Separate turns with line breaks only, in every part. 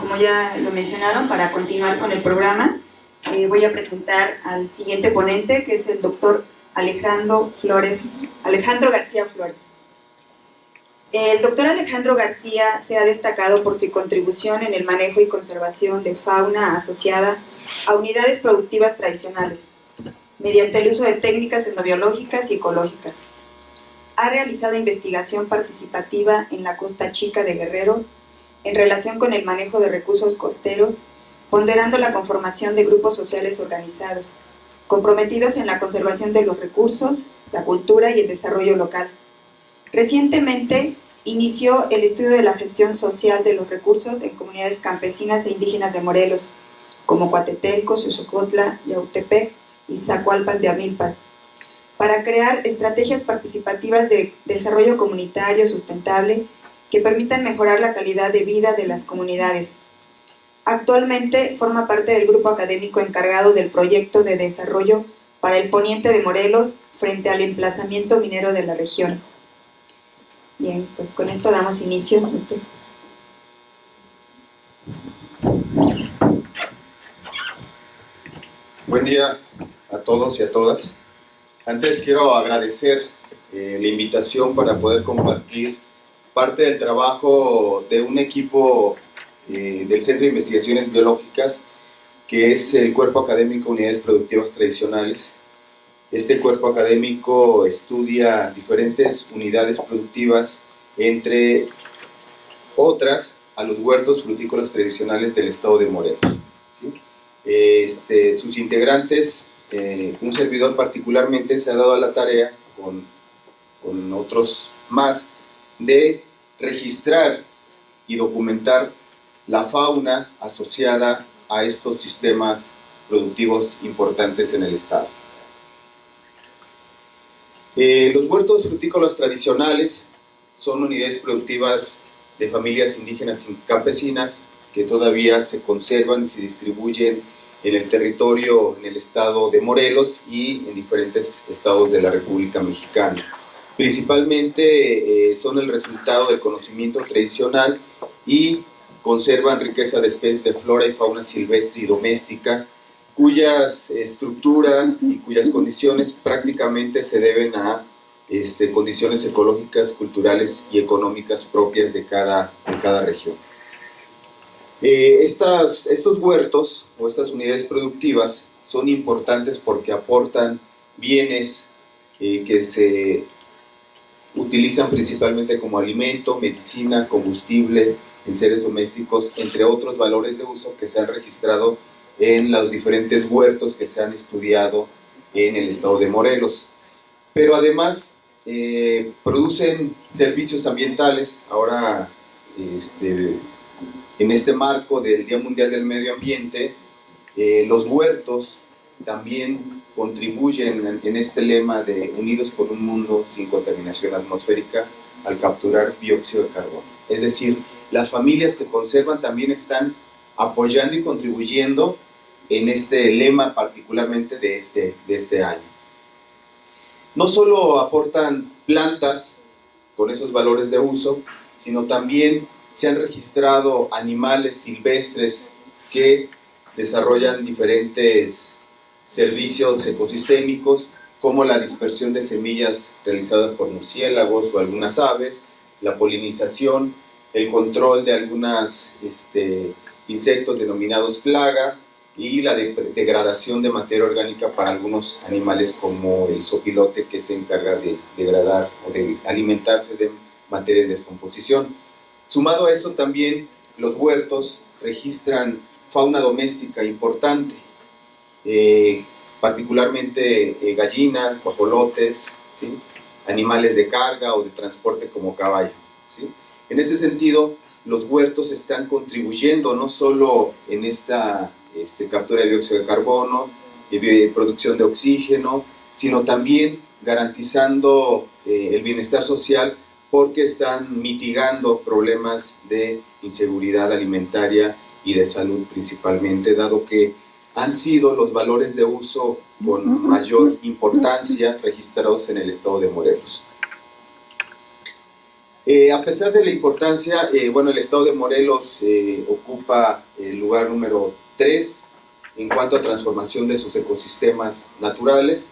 como ya lo mencionaron, para continuar con el programa, eh, voy a presentar al siguiente ponente, que es el doctor Alejandro Flores, Alejandro García Flores. El doctor Alejandro García se ha destacado por su contribución en el manejo y conservación de fauna asociada a unidades productivas tradicionales, mediante el uso de técnicas endobiológicas y ecológicas. Ha realizado investigación participativa en la Costa Chica de Guerrero en relación con el manejo de recursos costeros, ponderando la conformación de grupos sociales organizados, comprometidos en la conservación de los recursos, la cultura y el desarrollo local, Recientemente inició el estudio de la gestión social de los recursos en comunidades campesinas e indígenas de Morelos, como Coatetelco, Xochocotla, Yautepec y Zacualpan de Amilpas, para crear estrategias participativas de desarrollo comunitario sustentable que permitan mejorar la calidad de vida de las comunidades. Actualmente forma parte del grupo académico encargado del proyecto de desarrollo para el poniente de Morelos frente al emplazamiento minero de la región. Bien, pues con esto damos inicio.
Buen día a todos y a todas. Antes quiero agradecer eh, la invitación para poder compartir parte del trabajo de un equipo eh, del Centro de Investigaciones Biológicas que es el Cuerpo Académico Unidades Productivas Tradicionales este cuerpo académico estudia diferentes unidades productivas, entre otras a los huertos frutícolas tradicionales del estado de Morelos. Este, sus integrantes, eh, un servidor particularmente se ha dado a la tarea, con, con otros más, de registrar y documentar la fauna asociada a estos sistemas productivos importantes en el estado. Eh, los huertos frutícolas tradicionales son unidades productivas de familias indígenas y campesinas que todavía se conservan y se distribuyen en el territorio, en el estado de Morelos y en diferentes estados de la República Mexicana. Principalmente eh, son el resultado del conocimiento tradicional y conservan riqueza de especies de flora y fauna silvestre y doméstica, cuyas estructura y cuyas condiciones prácticamente se deben a este, condiciones ecológicas, culturales y económicas propias de cada, de cada región. Eh, estas, estos huertos o estas unidades productivas son importantes porque aportan bienes eh, que se utilizan principalmente como alimento, medicina, combustible, en seres domésticos, entre otros valores de uso que se han registrado en los diferentes huertos que se han estudiado en el estado de Morelos. Pero además eh, producen servicios ambientales, ahora este, en este marco del Día Mundial del Medio Ambiente, eh, los huertos también contribuyen en, este lema de Unidos por un mundo sin contaminación atmosférica al capturar dióxido de carbono. Es decir, las familias que conservan también están apoyando y contribuyendo en este lema particularmente de este, de este año. No solo aportan plantas con esos valores de uso, sino también se han registrado animales silvestres que desarrollan diferentes servicios ecosistémicos, como la dispersión de semillas realizada por murciélagos o algunas aves, la polinización, el control de algunos este, insectos denominados plaga, y la degradación de materia orgánica para algunos animales como el sopilote que se encarga de degradar o de alimentarse de materia de descomposición. Sumado a eso también los huertos registran fauna doméstica importante, eh, particularmente eh, gallinas, guajolotes, animales de carga o de transporte como caballo. En ese sentido, los huertos están contribuyendo no solo en esta este, captura de dióxido de carbono, y producción de oxígeno, sino también garantizando eh, el bienestar social porque están mitigando problemas de inseguridad alimentaria y de salud principalmente, dado que han sido los valores de uso con mayor importancia registrados en el estado de Morelos. Eh, a pesar de la importancia, eh, bueno, el estado de Morelos eh, ocupa el lugar número 3 en cuanto a transformación de sus ecosistemas naturales,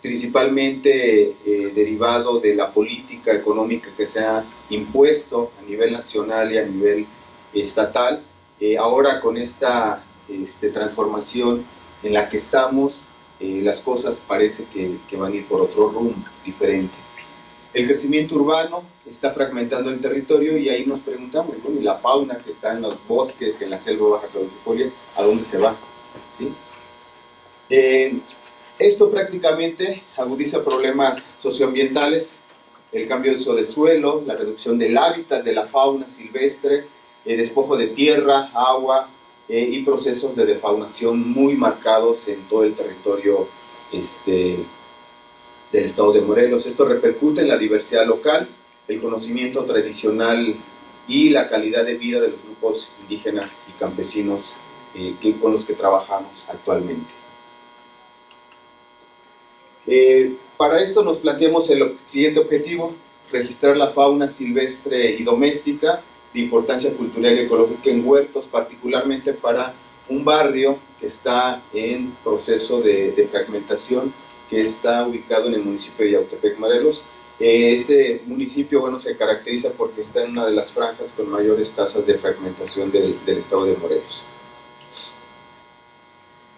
principalmente derivado de la política económica que se ha impuesto a nivel nacional y a nivel estatal. ahora con esta este, transformación en la que estamos, las cosas parece que, que van a ir por otro rumbo diferente. El crecimiento urbano está fragmentando el territorio y ahí nos preguntamos, ¿y la fauna que está en los bosques, en la selva baja caducifolia, a dónde se va? ¿Sí? Eh, esto prácticamente agudiza problemas socioambientales, el cambio de uso de suelo, la reducción del hábitat de la fauna silvestre, el despojo de tierra, agua eh, y procesos de defaunación muy marcados en todo el territorio este, del estado de Morelos. Esto repercute en la diversidad local, el conocimiento tradicional y la calidad de vida de los grupos indígenas y campesinos eh, que, con los que trabajamos actualmente. Eh, para esto nos planteamos el siguiente objetivo, registrar la fauna silvestre y doméstica de importancia cultural y ecológica en huertos, particularmente para un barrio que está en proceso de, de fragmentación que está ubicado en el municipio de Yautepec, Morelos. Eh, este municipio bueno, se caracteriza porque está en una de las franjas con mayores tasas de fragmentación del, estado de Morelos.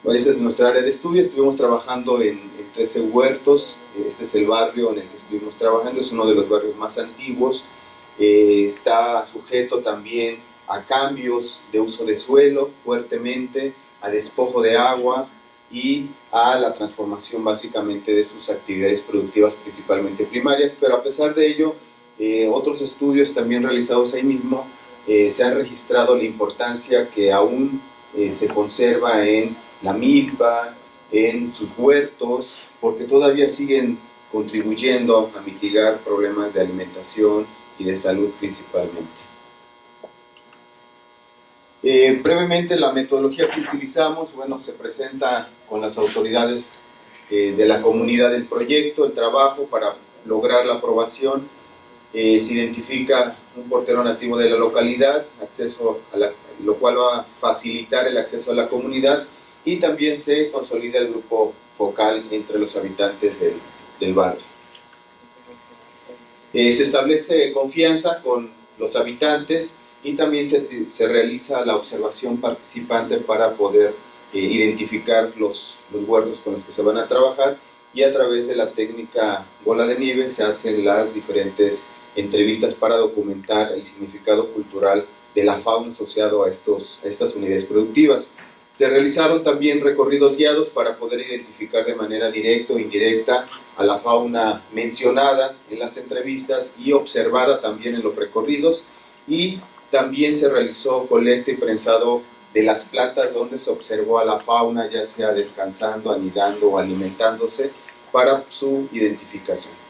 Bueno, esta es nuestra área de estudio, estuvimos trabajando en, 13 huertos, este es el barrio en el que estuvimos trabajando, es uno de los barrios más antiguos, eh, está sujeto también a cambios de uso de suelo fuertemente, a despojo de agua, y a la transformación básicamente de sus actividades productivas principalmente primarias, pero a pesar de ello, eh, otros estudios también realizados ahí mismo eh, se han registrado la importancia que aún eh, se conserva en la milpa, en sus huertos, porque todavía siguen contribuyendo a mitigar problemas de alimentación y de salud principalmente. Eh, brevemente, la metodología que utilizamos, bueno, se presenta con las autoridades eh, de la comunidad del proyecto, el trabajo para lograr la aprobación. Eh, se identifica un portero nativo de la localidad, acceso a lo cual va a facilitar el acceso a la comunidad y también se consolida el grupo focal entre los habitantes del, del barrio. Se establece confianza con los habitantes y también se, se realiza la observación participante para poder eh, identificar los, los huertos con los que se van a trabajar y a través de la técnica bola de nieve se hacen las diferentes entrevistas para documentar el significado cultural de la fauna asociado a, estos, a estas unidades productivas. Se realizaron también recorridos guiados para poder identificar de manera directa o indirecta a la fauna mencionada en las entrevistas y observada también en los recorridos y también se realizó colecta y prensado de las plantas donde se observó a la fauna, ya sea descansando, anidando o alimentándose, para su identificación.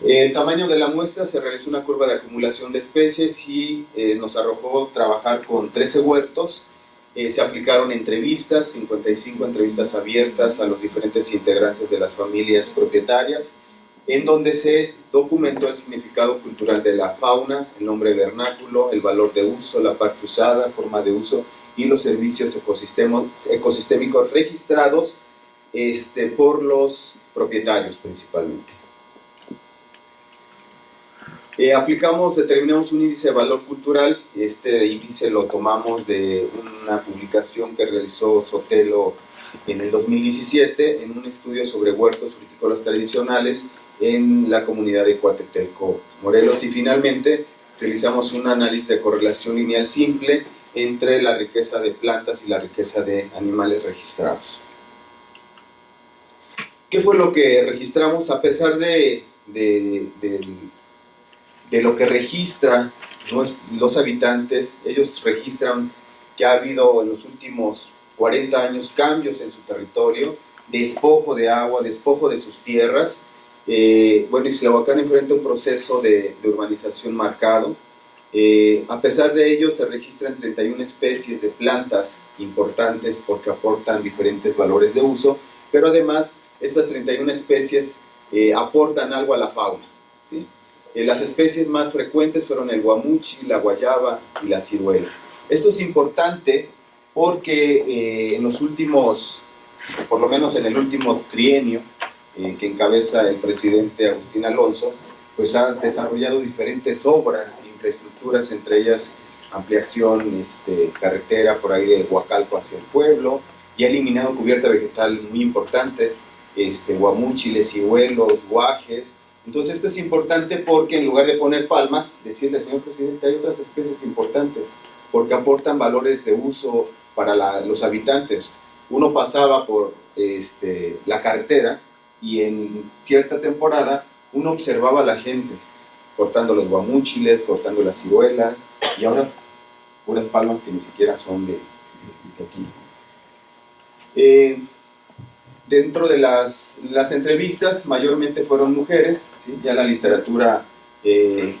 El tamaño de la muestra se realizó una curva de acumulación de especies y eh, nos arrojó trabajar con 13 huertos. Eh, se aplicaron entrevistas, 55 entrevistas abiertas a los diferentes integrantes de las familias propietarias en donde se documentó el significado cultural de la fauna, el nombre vernáculo, el valor de uso, la parte usada, forma de uso y los servicios ecosistémicos registrados este, por los propietarios principalmente. Eh, aplicamos, determinamos un índice de valor cultural, este índice lo tomamos de una publicación que realizó Sotelo en el 2017 en un estudio sobre huertos frutícolas tradicionales en la comunidad de Coatetelco, Morelos. Y finalmente realizamos un análisis de correlación lineal simple entre la riqueza de plantas y la riqueza de animales registrados. ¿Qué fue lo que registramos? A pesar de, lo que registran los habitantes, ellos registran que ha habido en los últimos 40 años cambios en su territorio, despojo de agua, despojo de sus tierras, eh, bueno, Islahuacán enfrenta un proceso de, urbanización marcado. Eh, a pesar de ello, se registran 31 especies de plantas importantes porque aportan diferentes valores de uso, pero además estas 31 especies eh, aportan algo a la fauna. ¿sí? Eh, las especies más frecuentes fueron el guamuchi, la guayaba y la ciruela. Esto es importante porque eh, en los últimos, por lo menos en el último trienio eh, que encabeza el presidente Agustín Alonso, pues ha desarrollado diferentes obras, infraestructuras, entre ellas ampliación este, carretera por ahí de Huacalco hacia el pueblo, y ha eliminado cubierta vegetal muy importante, este, guamúchiles, ciruelos, guajes, entonces esto es importante porque en lugar de poner palmas, decirle, señor presidente, hay otras especies importantes porque aportan valores de uso para los habitantes. Uno pasaba por este, la carretera y en cierta temporada uno observaba a la gente cortando los guamúchiles, cortando las ciruelas y ahora unas palmas que ni siquiera son de, aquí. Eh, Dentro de las, las entrevistas, mayormente fueron mujeres, ya la literatura eh,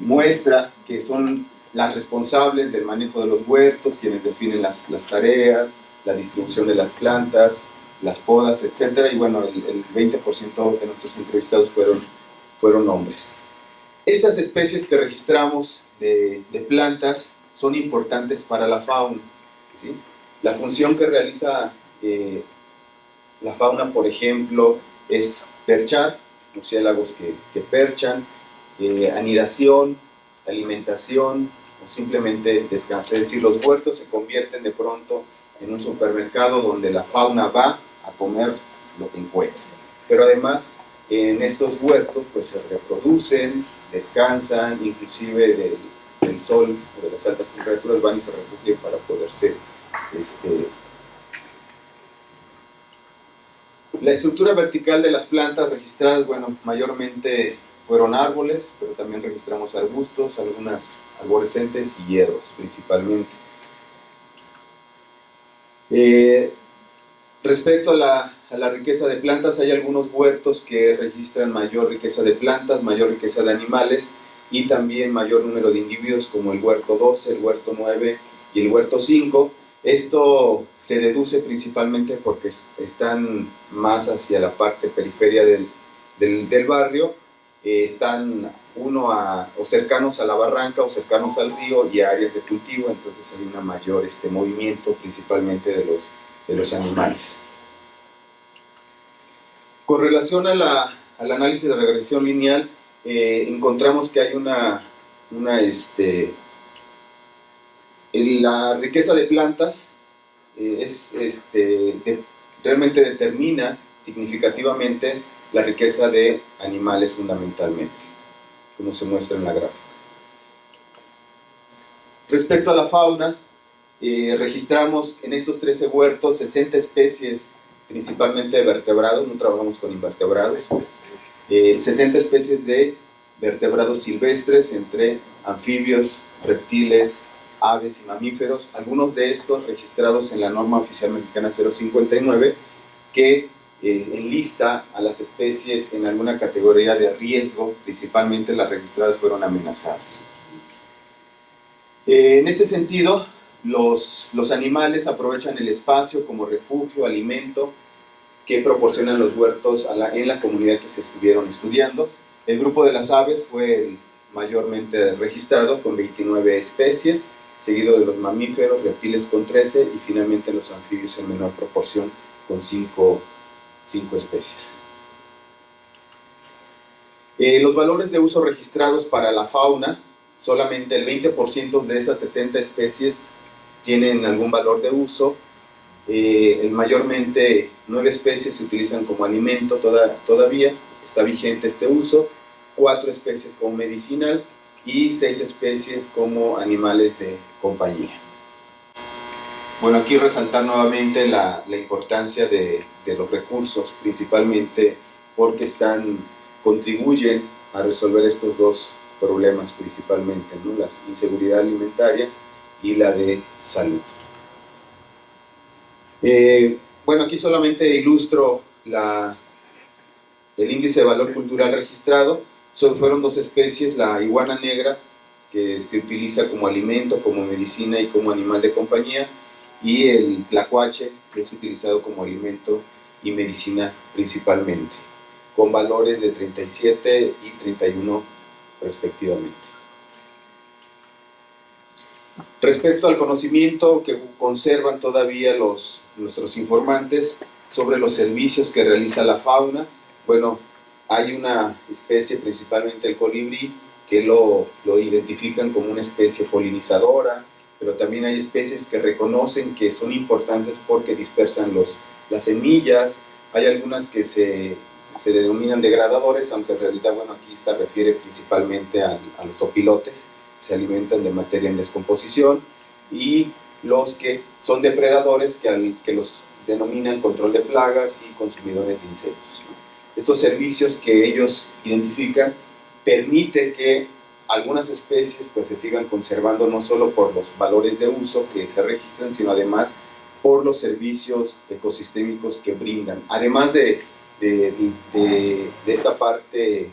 muestra que son las responsables del manejo de los huertos, quienes definen las, las tareas, la distribución de las plantas, las podas, etc. Y bueno, el, 20% de nuestros entrevistados fueron, fueron hombres. Estas especies que registramos de, de plantas son importantes para la fauna. ¿sí? La función que realiza eh, la fauna, por ejemplo, es perchar, murciélagos que, que perchan, eh, anidación, alimentación o simplemente descanso. Es decir, los huertos se convierten de pronto en un supermercado donde la fauna va a comer lo que encuentra. Pero además, en estos huertos pues se reproducen, descansan, inclusive del, del sol o de las altas temperaturas van y se refugian para poderse este, La estructura vertical de las plantas registradas, bueno, mayormente fueron árboles, pero también registramos arbustos, algunas arborescentes y hierbas principalmente. Eh, respecto a la, a la, riqueza de plantas, hay algunos huertos que registran mayor riqueza de plantas, mayor riqueza de animales y también mayor número de individuos como el huerto 12, el huerto 9 y el huerto 5, esto se deduce principalmente porque están más hacia la parte periferia del, del, barrio, eh, están uno a, o cercanos a la barranca o cercanos al río y a áreas de cultivo, entonces hay un mayor este, movimiento principalmente de los, de los animales. Con relación a la, al análisis de regresión lineal, eh, encontramos que hay una, una este, la riqueza de plantas eh, es, este, realmente determina significativamente la riqueza de animales fundamentalmente, como se muestra en la gráfica. Respecto a la fauna, eh, registramos en estos 13 huertos 60 especies, principalmente de vertebrados, no trabajamos con invertebrados, 60 eh, especies de vertebrados silvestres entre anfibios, reptiles, aves y mamíferos, algunos de estos registrados en la norma oficial mexicana 059, que eh, enlista a las especies en alguna categoría de riesgo, principalmente las registradas fueron amenazadas. Eh, en este sentido, los, los animales aprovechan el espacio como refugio, alimento, que proporcionan los huertos en la comunidad que se estuvieron estudiando. El grupo de las aves fue el mayormente registrado con 29 especies, seguido de los mamíferos, reptiles con 13 y finalmente los anfibios en menor proporción con 5 especies. Eh, los valores de uso registrados para la fauna, solamente el 20% de esas 60 especies tienen algún valor de uso, eh, mayormente 9 especies se utilizan como alimento toda, todavía, está vigente este uso, 4 especies como medicinal y seis especies como animales de compañía. Bueno, aquí resaltar nuevamente la, la importancia de, de, los recursos, principalmente porque están, contribuyen a resolver estos dos problemas principalmente, ¿no? la inseguridad alimentaria y la de salud. Eh, bueno, aquí solamente ilustro la, el índice de valor cultural registrado, fueron dos especies, la iguana negra, que se utiliza como alimento, como medicina y como animal de compañía, y el tlacuache, que es utilizado como alimento y medicina principalmente. con valores de 37 y 31 respectivamente. Respecto al conocimiento que conservan todavía los, nuestros informantes sobre los servicios que realiza la fauna, bueno, hay una especie, principalmente el colibrí, que lo, lo identifican como una especie polinizadora, pero también hay especies que reconocen que son importantes porque dispersan los, las semillas, hay algunas que se, se denominan degradadores, aunque en realidad, bueno, aquí está refiere principalmente a, los opilotes, que se alimentan de materia en descomposición, y los que son depredadores, que, que los denominan control de plagas y consumidores de insectos. Estos servicios que ellos identifican permiten que algunas especies pues, se sigan conservando no solo por los valores de uso que se registran, sino además por los servicios ecosistémicos que brindan. Además de, de, de, esta parte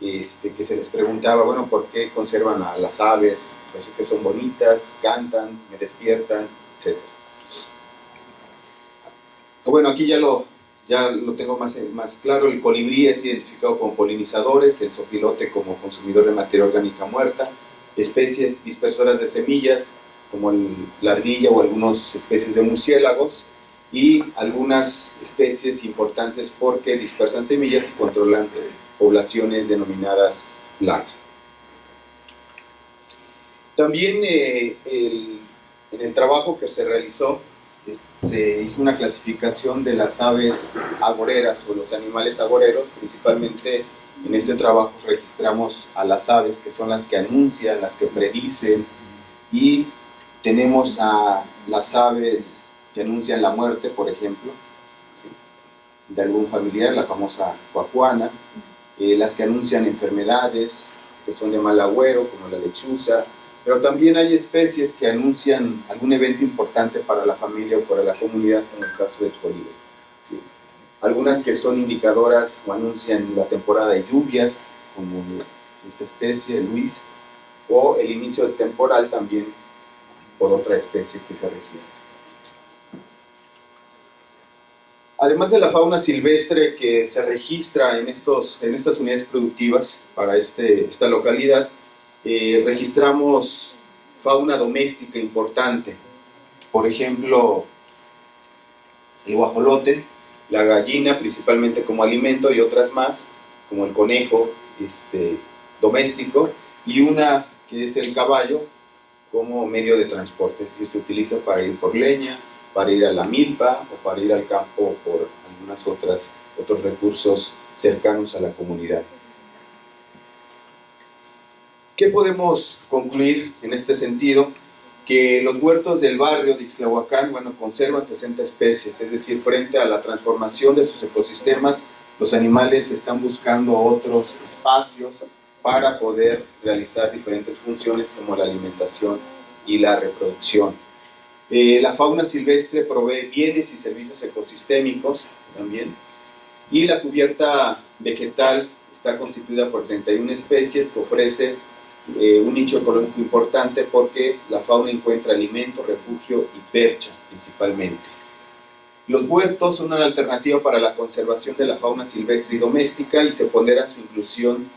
este, que se les preguntaba, bueno, ¿por qué conservan a las aves? Parece que son bonitas, cantan, me despiertan, etc. Bueno, aquí ya lo, ya lo tengo más, más claro, el colibrí es identificado como polinizadores, el sopilote como consumidor de materia orgánica muerta, especies dispersoras de semillas, como la ardilla o algunas especies de murciélagos, y algunas especies importantes porque dispersan semillas y controlan poblaciones denominadas plaga. También eh, en el trabajo que se realizó se hizo una clasificación de las aves agoreras o los animales agoreros, principalmente en este trabajo registramos a las aves que son las que anuncian, las que predicen. Y tenemos a las aves que anuncian la muerte, por ejemplo, de algún familiar, la famosa cuacuana, eh, las que anuncian enfermedades, que son de mal agüero, como la lechuza, pero también hay especies que anuncian algún evento importante para la familia o para la comunidad, como el caso del colibrí. ¿sí? Algunas que son indicadoras o anuncian la temporada de lluvias, como esta especie, Luis, o el inicio del temporal también por otra especie que se registra. Además de la fauna silvestre que se registra en, estos, en estas unidades productivas para este, esta localidad, eh, registramos fauna doméstica importante. Por ejemplo, el guajolote, la gallina principalmente como alimento y otras más, como el conejo este, doméstico, y una que es el caballo como medio de transporte, se utiliza para ir por leña, para ir a la milpa o para ir al campo por algunas otras otros recursos cercanos a la comunidad. ¿Qué podemos concluir en este sentido? Que los huertos del barrio de Ixlahuacán, bueno, conservan 60 especies, es decir, frente a la transformación de sus ecosistemas, los animales están buscando otros espacios para poder realizar diferentes funciones como la alimentación y la reproducción. Eh, la fauna silvestre provee bienes y servicios ecosistémicos también. Y la cubierta vegetal está constituida por 31 especies que ofrece eh, un nicho ecológico importante porque la fauna encuentra alimento, refugio y percha principalmente. Los huertos son una alternativa para la conservación de la fauna silvestre y doméstica y se pondera su inclusión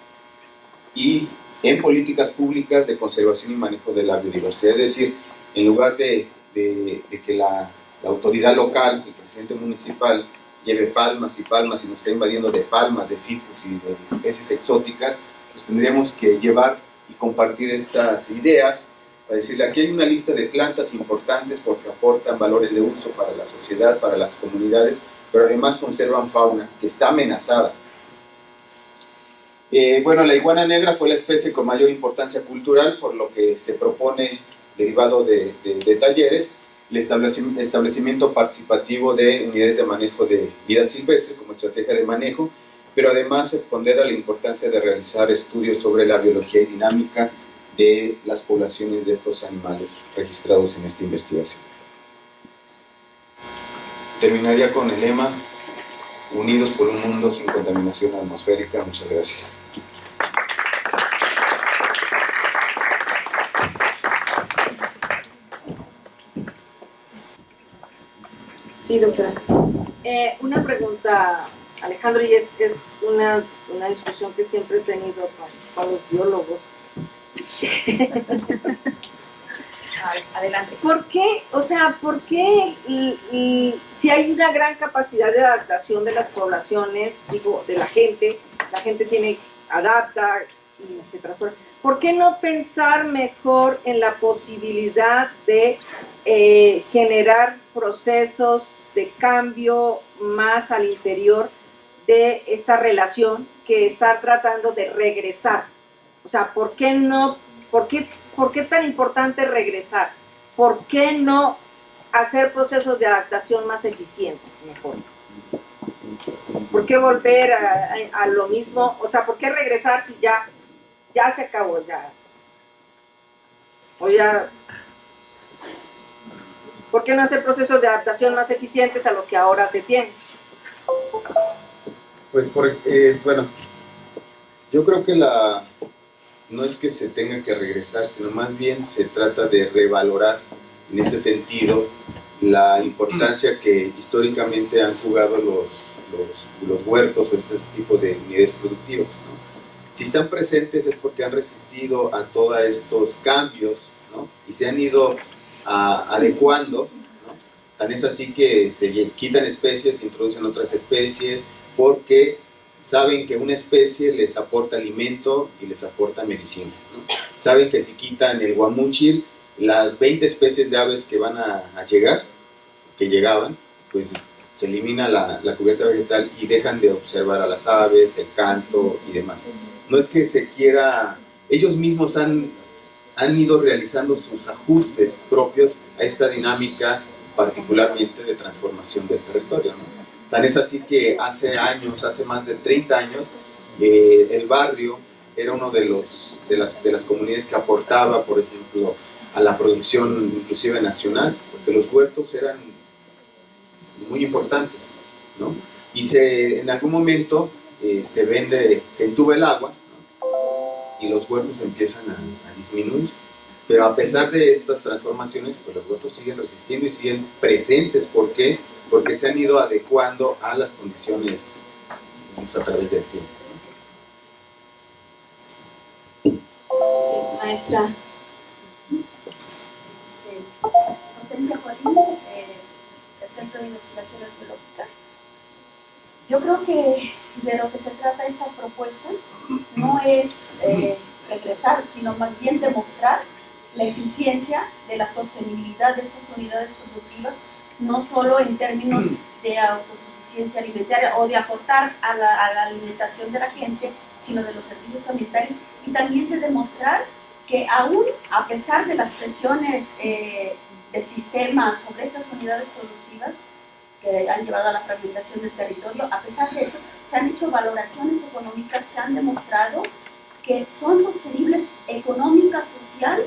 y en políticas públicas de conservación y manejo de la biodiversidad. Es decir, en lugar de de, que la, autoridad local, el presidente municipal, lleve palmas y palmas y nos está invadiendo de palmas, de ficus y de especies exóticas, pues tendríamos que llevar y compartir estas ideas para decirle aquí hay una lista de plantas importantes porque aportan valores de uso para la sociedad, para las comunidades, pero además conservan fauna que está amenazada. Eh, bueno, la iguana negra fue la especie con mayor importancia cultural, por lo que se propone derivado de, talleres, el establecimiento participativo de unidades de manejo de vida silvestre como estrategia de manejo, pero además se pondera la importancia de realizar estudios sobre la biología y dinámica de las poblaciones de estos animales registrados en esta investigación. Terminaría con el lema Unidos por un mundo sin contaminación atmosférica. Muchas gracias.
Sí, doctora.
Eh, una pregunta Alejandro, y es, es una, una, discusión que siempre he tenido con, los biólogos.
Adelante.
¿Por qué, o sea, por qué si hay una gran capacidad de adaptación de las poblaciones, digo, de la gente, la gente tiene, adapta y se transforma, ¿por qué no pensar mejor en la posibilidad de eh, generar procesos de cambio más al interior de esta relación que está tratando de regresar. O sea, ¿por qué no, por qué, por qué tan importante regresar? ¿Por qué no hacer procesos de adaptación más eficientes mejor? ¿Por qué volver a, a, lo mismo? O sea, ¿por qué regresar si ya, ya se acabó? Ya. O ya ¿Por qué no hacer procesos de adaptación más eficientes a lo que ahora se tiene?
Pues, por, eh, bueno, yo creo que la no es que se tenga que regresar, sino más bien se trata de revalorar en ese sentido la importancia que históricamente han jugado los, los, huertos o este tipo de unidades productivas. Si están presentes es porque han resistido a todos estos cambios ¿no? y se han ido adecuando. ¿no? Tan es así que se quitan especies, se introducen otras especies, porque saben que una especie les aporta alimento y les aporta medicina. Saben que si quitan el guamúchil, las 20 especies de aves que van a, llegar, que llegaban, pues se elimina la, la, cubierta vegetal y dejan de observar a las aves, el canto y demás. No es que se quiera, ellos mismos han han ido realizando sus ajustes propios a esta dinámica particularmente de transformación del territorio. Tan es así que hace años, hace más de 30 años, eh, el barrio era uno de, los, de, las, de las comunidades que aportaba, por ejemplo, a la producción inclusive nacional, porque los huertos eran muy importantes, ¿no? Y se, en algún momento eh, se vende, se entuba el agua, y los huertos empiezan a, disminuir. Pero a pesar de estas transformaciones, pues los huertos siguen resistiendo y siguen presentes. ¿Por qué? Porque se han ido adecuando a las condiciones a través del tiempo.
Sí, maestra.
Este, eh. Yo creo que de lo que se trata esta propuesta no es eh, regresar, sino más bien demostrar la eficiencia de la sostenibilidad de estas unidades productivas, no solo en términos de autosuficiencia alimentaria o de aportar a la, alimentación de la gente, sino de los servicios ambientales y también de demostrar que aún a pesar de las presiones eh, del sistema sobre estas unidades productivas que han llevado a la fragmentación del territorio, a pesar de eso, se han hecho valoraciones económicas que han demostrado que son sostenibles económica, social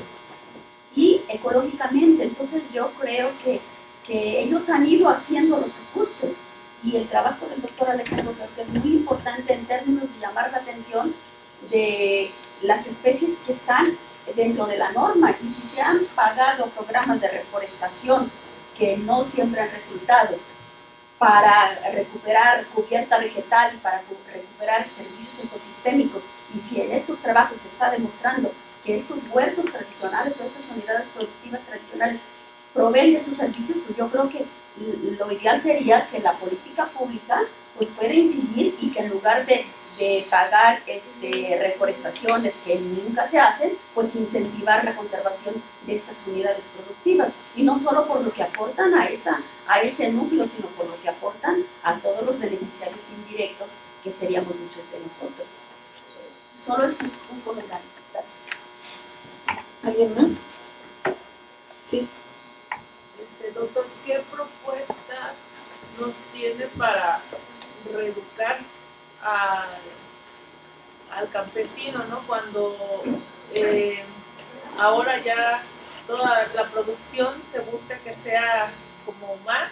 y ecológicamente. Entonces yo creo que, que ellos han ido haciendo los ajustes. Y el trabajo del doctor Alejandro creo que es muy importante en términos de llamar la atención de las especies que están dentro de la norma. Y si se han pagado programas de reforestación que no siempre han resultado para recuperar cubierta vegetal, para recuperar servicios ecosistémicos, y si en estos trabajos se está demostrando que estos huertos tradicionales o estas unidades productivas tradicionales proveen de esos servicios, pues yo creo que lo ideal sería que la política pública pues pueda incidir y que en lugar de, de pagar este, reforestaciones que nunca se hacen, pues incentivar la conservación de estas unidades productivas. Y no solo por lo que aportan a, esa, a ese núcleo, sino por lo que aportan a todos los beneficiarios indirectos que seríamos muchos de nosotros. Solo es un, comentario. Gracias.
¿Alguien más? Sí.
Doctor, ¿qué propuesta nos tiene para reeducar al, campesino, ¿no? Cuando eh, ahora ya toda la producción se busca que sea como más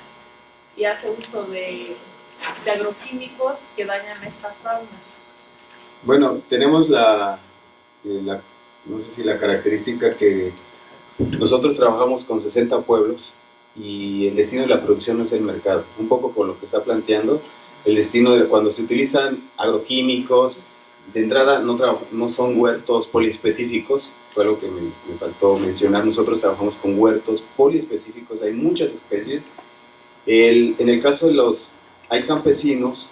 y hace uso de, de agroquímicos que dañan esta fauna.
Bueno, tenemos la, eh, la, no sé si la característica que nosotros trabajamos con 60 pueblos y el destino de la producción no es el mercado. Un poco con lo que está planteando, el destino de cuando se utilizan agroquímicos, de entrada no, no son huertos poliespecíficos, fue algo que me, me, faltó mencionar, nosotros trabajamos con huertos poliespecíficos, hay muchas especies. El, en el caso de los, hay campesinos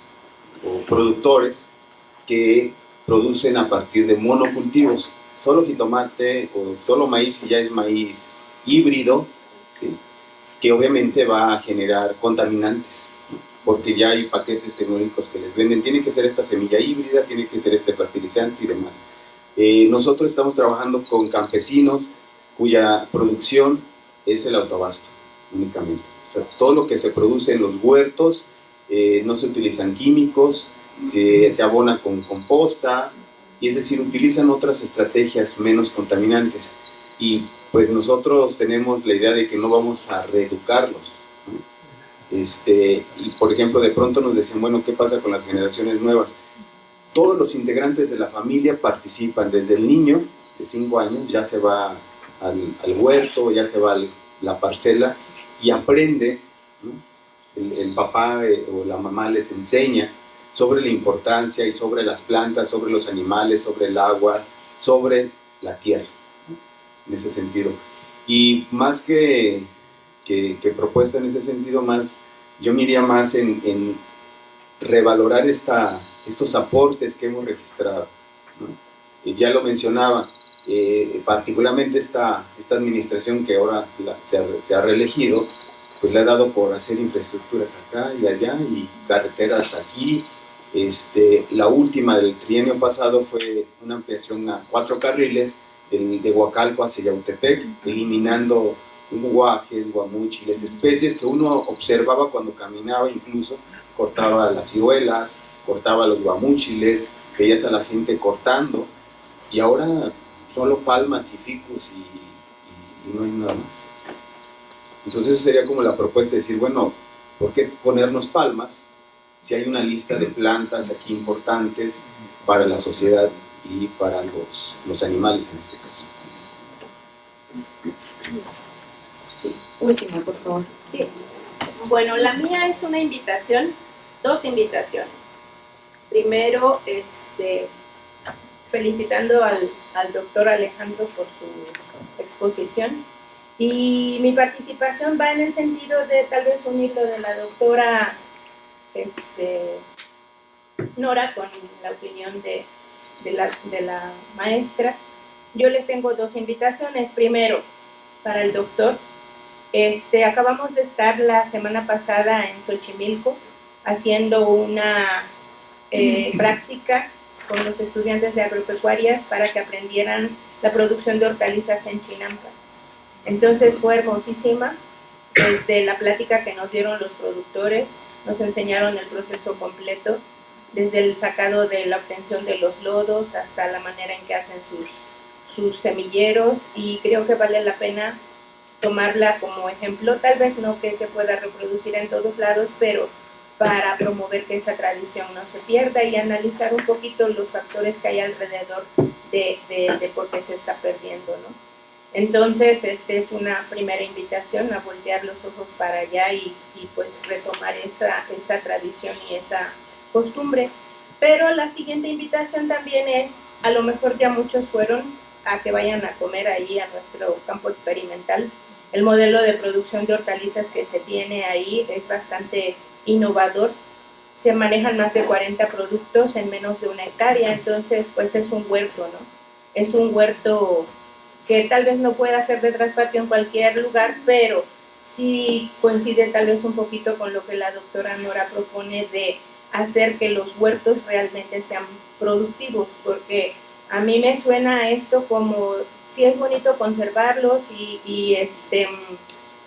o productores que producen a partir de monocultivos, solo jitomate o solo maíz y ya es maíz híbrido, ¿sí? Que obviamente va a generar contaminantes porque ya hay paquetes tecnológicos que les venden, tiene que ser esta semilla híbrida, tiene que ser este fertilizante y demás. Eh, nosotros estamos trabajando con campesinos cuya producción es el autobasto únicamente. todo lo que se produce en los huertos, eh, no se utilizan químicos, se, se abona con composta, y es decir, utilizan otras estrategias menos contaminantes. Y pues nosotros tenemos la idea de que no vamos a reeducarlos, este, y por ejemplo, de pronto nos decían, bueno, ¿qué pasa con las generaciones nuevas? Todos los integrantes de la familia participan, desde el niño de 5 años ya se va al, huerto, ya se va a la parcela y aprende, el, papá eh, o la mamá les enseña sobre la importancia y sobre las plantas, sobre los animales, sobre el agua, sobre la tierra, en ese sentido. Y más que que, propuesta en ese sentido más, yo me iría más en, revalorar esta, estos aportes que hemos registrado. Y ya lo mencionaba, eh, particularmente esta, esta administración que ahora se, ha, se, ha, reelegido, pues le ha dado por hacer infraestructuras acá y allá y carreteras aquí. Este, la última del trienio pasado fue una ampliación a cuatro carriles de Huacalco hacia Yautepec, eliminando guajes, guamúchiles, especies que uno observaba cuando caminaba incluso, cortaba las ciruelas, cortaba los guamúchiles, veías a la gente cortando, y ahora solo palmas y ficus y, no hay nada más. Entonces sería como la propuesta de decir, bueno, ¿por qué ponernos palmas si hay una lista de plantas aquí importantes para la sociedad y para los, los animales en este caso?
Última, por favor.
Sí. Bueno, la mía es una invitación, dos invitaciones. Primero, este, felicitando al, al doctor Alejandro por su exposición. Y mi participación va en el sentido de tal vez unirlo de la doctora este, Nora con la opinión de, de, la, de la maestra. Yo les tengo dos invitaciones. Primero, para el doctor, este, acabamos de estar la semana pasada en Xochimilco haciendo una eh, práctica con los estudiantes de agropecuarias para que aprendieran la producción de hortalizas en chinampas. Entonces fue hermosísima, desde la plática que nos dieron los productores, nos enseñaron el proceso completo, desde el sacado de la obtención de los lodos hasta la manera en que hacen sus, sus semilleros y creo que vale la pena tomarla como ejemplo, tal vez no que se pueda reproducir en todos lados, pero para promover que esa tradición no se pierda y analizar un poquito los factores que hay alrededor de, de, por qué se está perdiendo, ¿no? Entonces, esta es una primera invitación a voltear los ojos para allá y, y pues retomar esa, esa tradición y esa costumbre. Pero la siguiente invitación también es, a lo mejor ya muchos fueron a que vayan a comer ahí a nuestro campo experimental el modelo de producción de hortalizas que se tiene ahí es bastante innovador. Se manejan más de 40 productos en menos de una hectárea, entonces pues es un huerto, ¿no? Es un huerto que tal vez no pueda ser de traspatio en cualquier lugar, pero sí coincide tal vez un poquito con lo que la doctora Nora propone de hacer que los huertos realmente sean productivos, porque a mí me suena esto como si es bonito conservarlos y, este,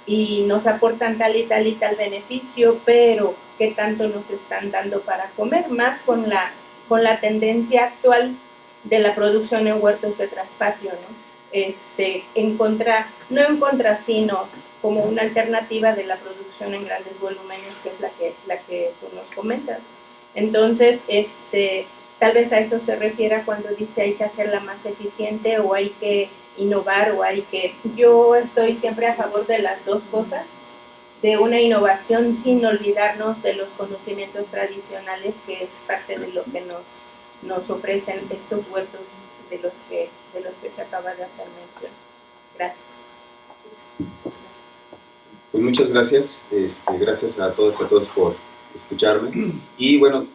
y nos aportan tal y tal y tal beneficio, pero ¿qué tanto nos están dando para comer? Más con la, con la tendencia actual de la producción en huertos de traspatio, ¿no? Este, en contra, no en contra, sino como una alternativa de la producción en grandes volúmenes, que es la que, la que tú nos comentas. Entonces, este, Tal vez a eso se refiera cuando dice hay que hacerla más eficiente o hay que innovar o hay que... Yo estoy siempre a favor de las dos cosas de una innovación sin olvidarnos de los conocimientos tradicionales, que es parte de lo que nos, nos ofrecen estos huertos de los, que, de los que se acaba de hacer mención. Gracias.
Muchas gracias, este, gracias a todos y a todos por escucharme. Y bueno,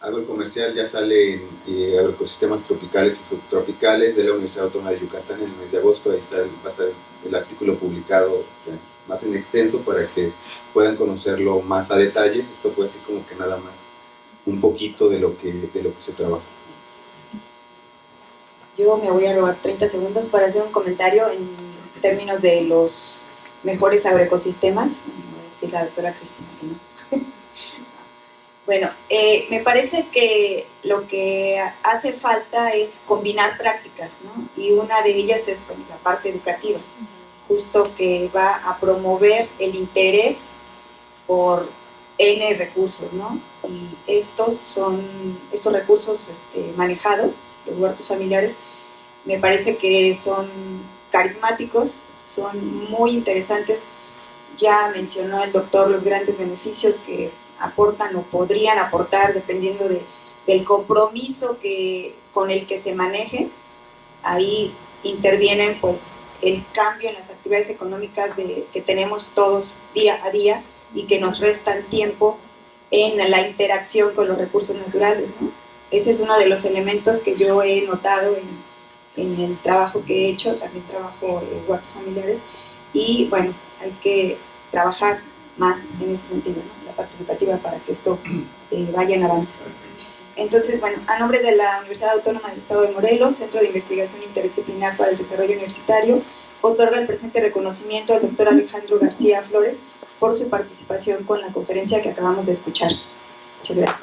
hago comercial, ya sale en eh, Agroecosistemas Tropicales y Subtropicales de la Universidad Autónoma de Yucatán en el mes de agosto. Ahí está, va a estar el artículo publicado eh, más en extenso para que puedan conocerlo más a detalle. Esto fue así como que nada más un poquito de lo que, de lo que se trabaja.
Yo me voy a robar 30 segundos para hacer un comentario en términos de los mejores agroecosistemas. La doctora Cristina. Bueno, eh, me parece que lo que hace falta es combinar prácticas, ¿no? Y una de ellas es pues, la parte educativa, justo que va a promover el interés por N recursos, ¿no? Y estos son, estos recursos este, manejados, los huertos familiares, me parece que son carismáticos, son muy interesantes. Ya mencionó el doctor los grandes beneficios que aportan o podrían aportar dependiendo de, del compromiso que, con el que se maneje. Ahí intervienen pues el cambio en las actividades económicas que tenemos todos día a día y que nos restan tiempo en la interacción con los recursos naturales. ¿no? Ese es uno de los elementos que yo he notado en, en el trabajo que he hecho, también trabajo en huertos familiares y bueno, hay que trabajar más en ese sentido, ¿no? la parte educativa para que esto eh, vaya en avance. Entonces, bueno, a nombre de la Universidad Autónoma del Estado de Morelos, Centro de Investigación Interdisciplinar para el Desarrollo Universitario, otorga el presente reconocimiento al doctor Alejandro García Flores por su participación con la conferencia que acabamos de escuchar. Muchas gracias.